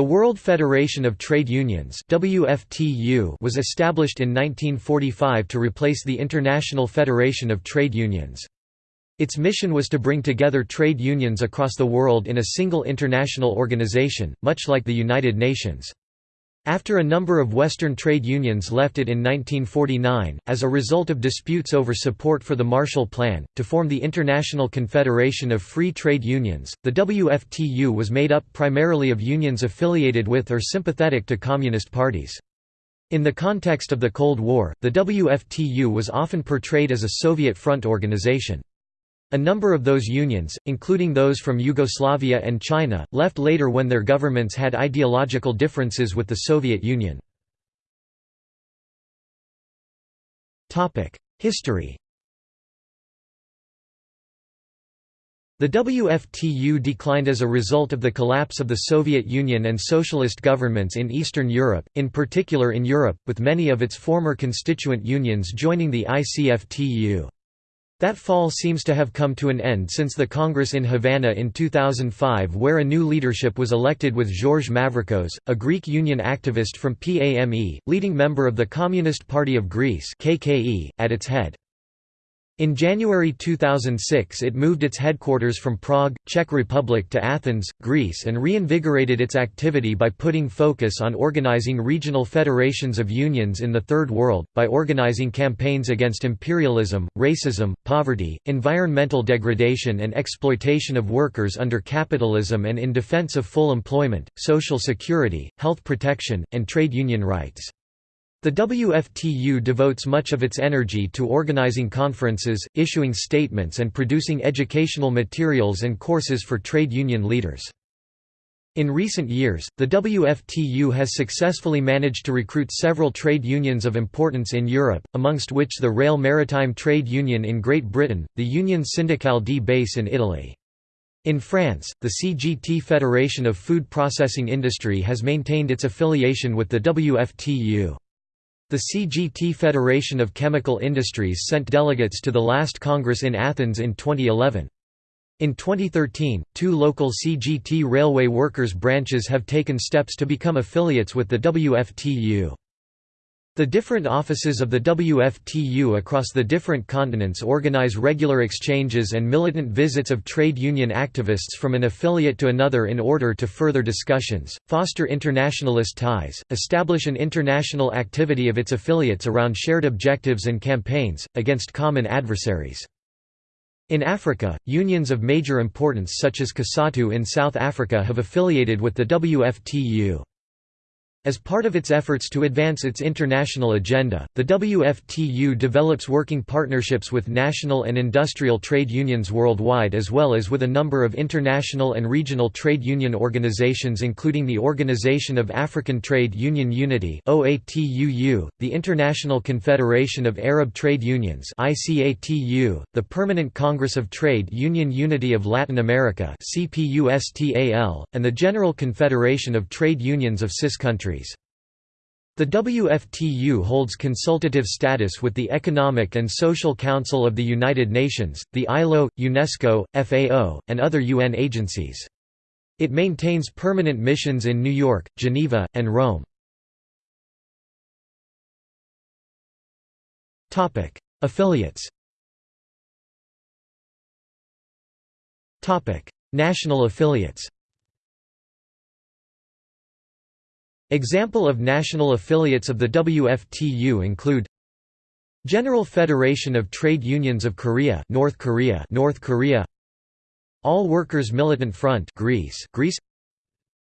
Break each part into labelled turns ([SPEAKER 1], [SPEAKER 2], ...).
[SPEAKER 1] The World Federation of Trade Unions WFTU was established in 1945 to replace the International Federation of Trade Unions. Its mission was to bring together trade unions across the world in a single international organization, much like the United Nations. After a number of Western trade unions left it in 1949, as a result of disputes over support for the Marshall Plan, to form the International Confederation of Free Trade Unions, the WFTU was made up primarily of unions affiliated with or sympathetic to communist parties. In the context of the Cold War, the WFTU was often portrayed as a Soviet front organization. A number of those unions, including those from Yugoslavia and China, left later when their governments had ideological differences with the Soviet Union. History The WFTU declined as a result of the collapse of the Soviet Union and socialist governments in Eastern Europe, in particular in Europe, with many of its former constituent unions joining the ICFTU. That fall seems to have come to an end since the Congress in Havana in 2005 where a new leadership was elected with George Mavrikos, a Greek union activist from PAME, leading member of the Communist Party of Greece at its head. In January 2006 it moved its headquarters from Prague, Czech Republic to Athens, Greece and reinvigorated its activity by putting focus on organizing regional federations of unions in the Third World, by organizing campaigns against imperialism, racism, poverty, environmental degradation and exploitation of workers under capitalism and in defense of full employment, social security, health protection, and trade union rights. The WFTU devotes much of its energy to organizing conferences, issuing statements and producing educational materials and courses for trade union leaders. In recent years, the WFTU has successfully managed to recruit several trade unions of importance in Europe, amongst which the Rail Maritime Trade Union in Great Britain, the Unione Sindacale di Base in Italy. In France, the CGT Federation of Food Processing Industry has maintained its affiliation with the WFTU. The CGT Federation of Chemical Industries sent delegates to the last Congress in Athens in 2011. In 2013, two local CGT railway workers branches have taken steps to become affiliates with the WFTU. The different offices of the WFTU across the different continents organize regular exchanges and militant visits of trade union activists from an affiliate to another in order to further discussions, foster internationalist ties, establish an international activity of its affiliates around shared objectives and campaigns, against common adversaries. In Africa, unions of major importance such as COSATU in South Africa have affiliated with the WFTU. As part of its efforts to advance its international agenda, the WFTU develops working partnerships with national and industrial trade unions worldwide as well as with a number of international and regional trade union organizations including the Organization of African Trade Union Unity the International Confederation of Arab Trade Unions the Permanent Congress of Trade Union Unity of Latin America and the General Confederation of Trade Unions of CIS countries countries. The WFTU holds consultative status with the Economic and Social Council of the United Nations, the ILO, UNESCO, FAO, and other UN agencies. It maintains permanent missions in New York, Geneva, and Rome. Affiliates National affiliates Example of national affiliates of the WFTU include General Federation of Trade Unions of Korea North Korea North Korea. All Workers Militant Front Greece Greece.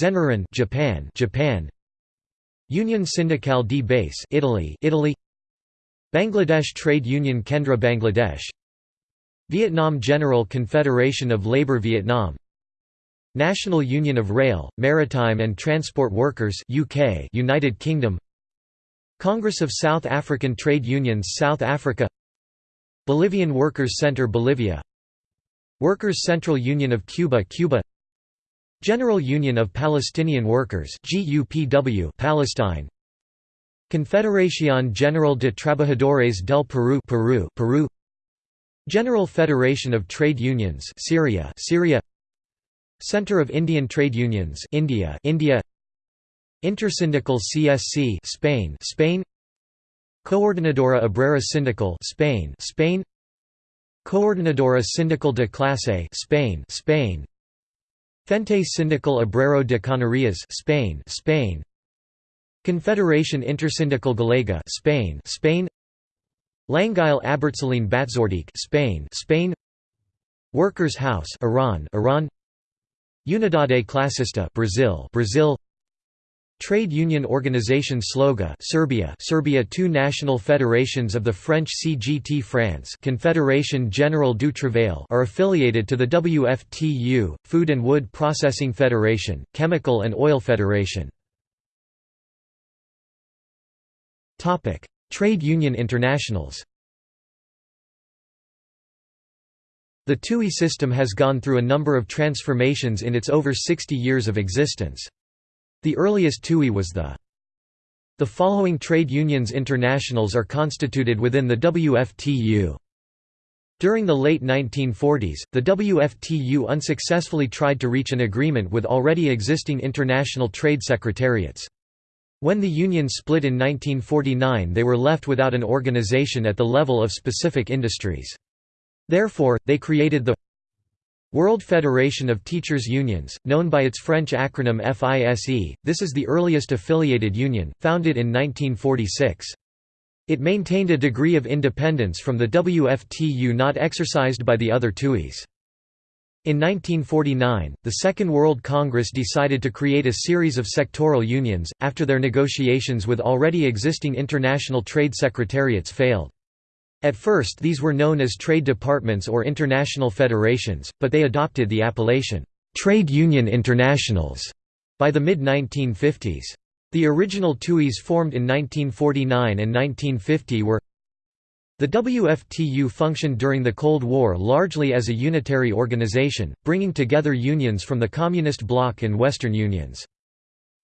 [SPEAKER 1] Zenroren Japan Japan. Unione Sindacale di Base Italy Italy. Bangladesh Trade Union Kendra Bangladesh. Vietnam General Confederation of Labour Vietnam National Union of Rail, Maritime and Transport Workers UK United Kingdom Congress of South African Trade Unions South Africa Bolivian Workers' Center Bolivia Workers' Central Union of Cuba Cuba General Union of Palestinian Workers GUPW Palestine Confederación General de Trabajadores del Perú Peru Peru General Federation of Trade Unions Syria Syria Center of Indian Trade Unions India India. Intersindical CSC Spain Spain. Coordinadora Obrera Sindical Spain Spain. Coordinadora Sindical de Clase Spain Spain. Frente Sindical Obrero de Canarias Spain Spain. Confederation Intersindical Galega Spain Spain. Langile Abertzaleen Batzordeak Spain Spain. Workers' House Iran Iran Unidade Classista Brazil. Brazil. Trade Union Organization Sloga Serbia. Serbia Two national federations of the French CGT France. Confédération Générale du Travail are affiliated to the WFTU, Food and Wood Processing Federation, Chemical and Oil Federation. Trade Union Internationals The TUI system has gone through a number of transformations in its over 60 years of existence. The earliest TUI was the The following trade unions internationals are constituted within the WFTU. During the late 1940s, the WFTU unsuccessfully tried to reach an agreement with already existing international trade secretariats. When the union split in 1949 they were left without an organization at the level of specific industries. Therefore, they created the World Federation of Teachers Unions, known by its French acronym FISE, this is the earliest affiliated union, founded in 1946. It maintained a degree of independence from the WFTU not exercised by the other TUIs. In 1949, the Second World Congress decided to create a series of sectoral unions, after their negotiations with already existing international trade secretariats failed. At first these were known as trade departments or international federations, but they adopted the appellation, "'Trade Union Internationals' by the mid-1950s. The original TUIs formed in 1949 and 1950 were the WFTU functioned during the Cold War largely as a unitary organization, bringing together unions from the Communist bloc and Western unions.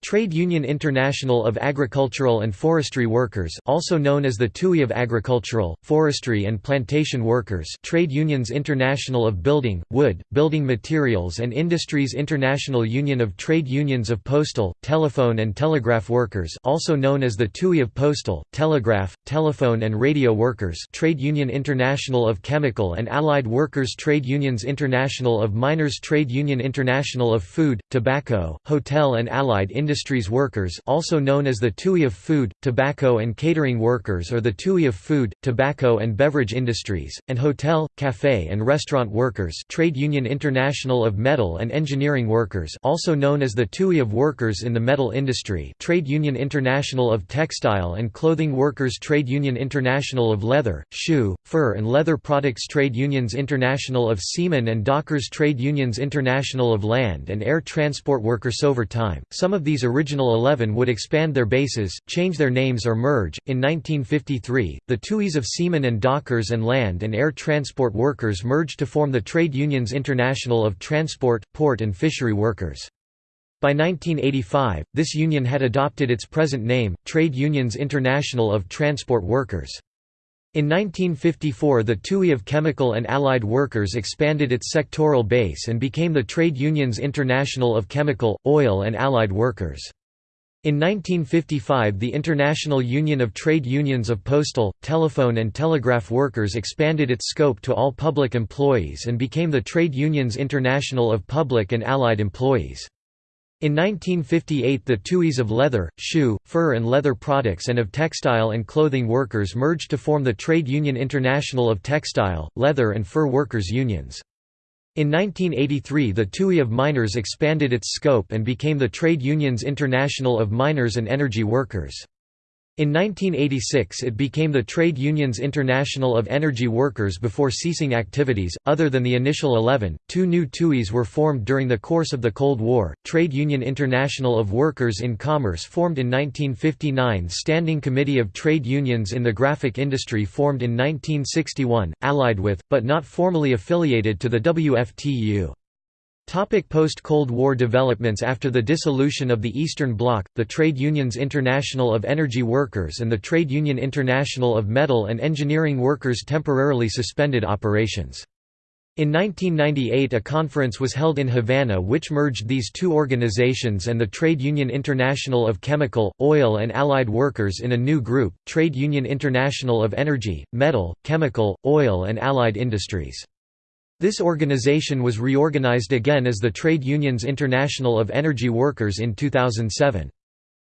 [SPEAKER 1] Trade Union International of Agricultural and Forestry Workers also known as the TUI of Agricultural, Forestry and Plantation Workers Trade Unions International of Building, Wood, Building Materials and Industries International Union of Trade Unions of Postal, Telephone and Telegraph Workers also known as the TUI of Postal, Telegraph, Telephone and Radio Workers Trade Union International of Chemical and Allied Workers Trade Unions International of Miners Trade Union International of Food, Tobacco, Hotel and Allied Industries Industries Workers also known as the TUI of Food, Tobacco and Catering Workers or the TUI of Food, Tobacco and Beverage Industries, and Hotel, Café and Restaurant Workers Trade Union International of Metal and Engineering Workers also known as the TUI of Workers in the Metal Industry Trade Union International of Textile and Clothing Workers Trade Union International of Leather, Shoe, Fur and Leather Products Trade Unions International of Seamen and Dockers Trade Unions International of Land and Air Transport Workers over time, some of these these original 11 would expand their bases, change their names or merge. In 1953, the TUIs of seamen and dockers and land and air transport workers merged to form the Trade Unions International of Transport, Port and Fishery Workers. By 1985, this union had adopted its present name, Trade Unions International of Transport Workers. In 1954 the TUI of Chemical and Allied Workers expanded its sectoral base and became the Trade Unions International of Chemical, Oil and Allied Workers. In 1955 the International Union of Trade Unions of Postal, Telephone and Telegraph Workers expanded its scope to all public employees and became the Trade Unions International of Public and Allied Employees. In 1958 the TUIs of leather, shoe, fur and leather products and of textile and clothing workers merged to form the Trade Union International of Textile, Leather and Fur Workers Unions. In 1983 the TUI of miners expanded its scope and became the Trade Unions International of Miners and Energy Workers. In 1986 it became the Trade Unions International of Energy Workers before ceasing activities. Other than the initial 11, two new TUIs were formed during the course of the Cold War. Trade Union International of Workers in Commerce formed in 1959, Standing Committee of Trade Unions in the Graphic Industry formed in 1961, allied with, but not formally affiliated to the WFTU. Post-Cold War developments After the dissolution of the Eastern Bloc, the Trade Unions International of Energy Workers and the Trade Union International of Metal and Engineering Workers temporarily suspended operations. In 1998 a conference was held in Havana which merged these two organizations and the Trade Union International of Chemical, Oil and Allied Workers in a new group, Trade Union International of Energy, Metal, Chemical, Oil and Allied Industries. This organization was reorganized again as the Trade Unions International of Energy Workers in 2007.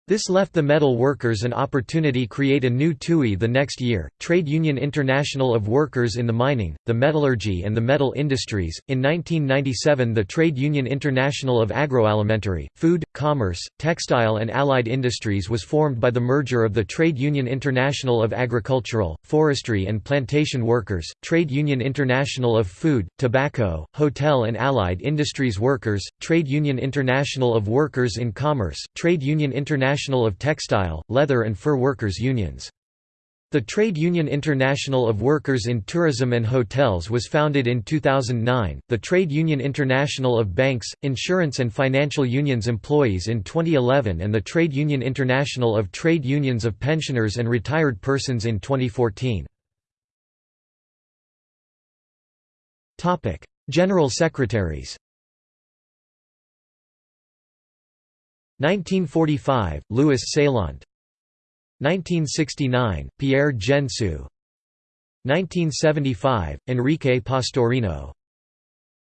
[SPEAKER 1] This left the metal workers an opportunity to create a new TUI the next year, Trade Union International of Workers in the Mining, the Metallurgy and the Metal Industries. In 1997 the Trade Union International of Agroalimentary, Food, Commerce, Textile and Allied Industries was formed by the merger of the Trade Union International of Agricultural, Forestry and Plantation Workers, Trade Union International of Food, Tobacco, Hotel and Allied Industries Workers, Trade Union International of Workers in Commerce, Trade Union International International of Textile, Leather and Fur Workers Unions. The Trade Union International of Workers in Tourism and Hotels was founded in 2009, the Trade Union International of Banks, Insurance and Financial Unions Employees in 2011 and the Trade Union International of Trade Unions of Pensioners and Retired Persons in 2014. General Secretaries 1945, Louis Saillant 1969, Pierre Gensous. 1975, Enrique Pastorino.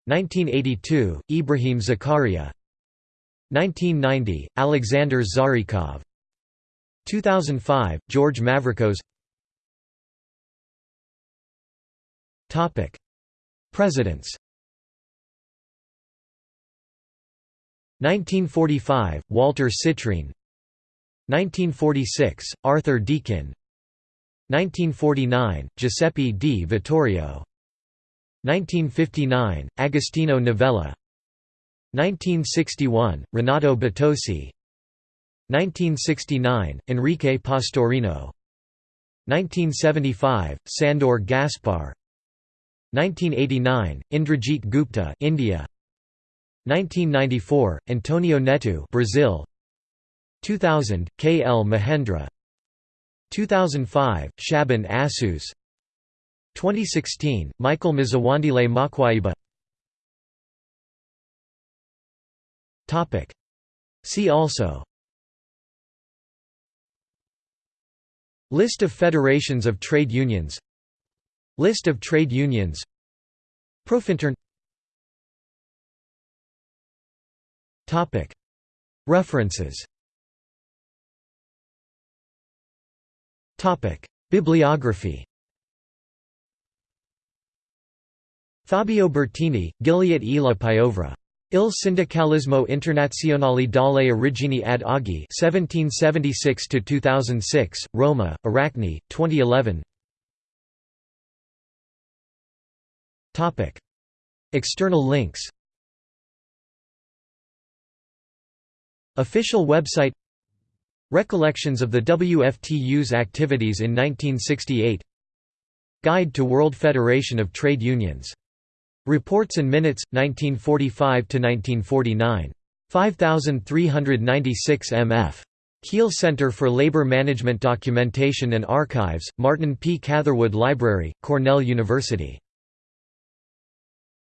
[SPEAKER 1] 1982, Ibrahim Zakaria. 1990, Alexander Zharikov. 2005, George Mavrikos Presidents 1945, Walter Citrine. 1946, Arthur Deakin. 1949, Giuseppe di Vittorio. 1959, Agostino Novella. 1961, Renato Bitossi. 1969, Enrique Pastorino. 1975, Sandor Gaspar. 1989, Indrajit Gupta India 1994, Antonio Neto Brazil. 2000, K. L. Mahendra. 2005, Shaban Azzouz 2016, Michael Mzwandile Makwayiba. See also. List of federations of trade unions. List of trade unions. Profintern References. Bibliography. Fabio Bertini, Gilda e la Piovra. Il sindacalismo internazionale dalle origini ad oggi 1776–2006, Roma, Aracne, 2011 External links Official website Recollections of the WFTU's activities in 1968 Guide to World Federation of Trade Unions. Reports and Minutes, 1945–1949. 5396 mf. Kheel Center for Labor Management Documentation and Archives, Martin P. Catherwood Library, Cornell University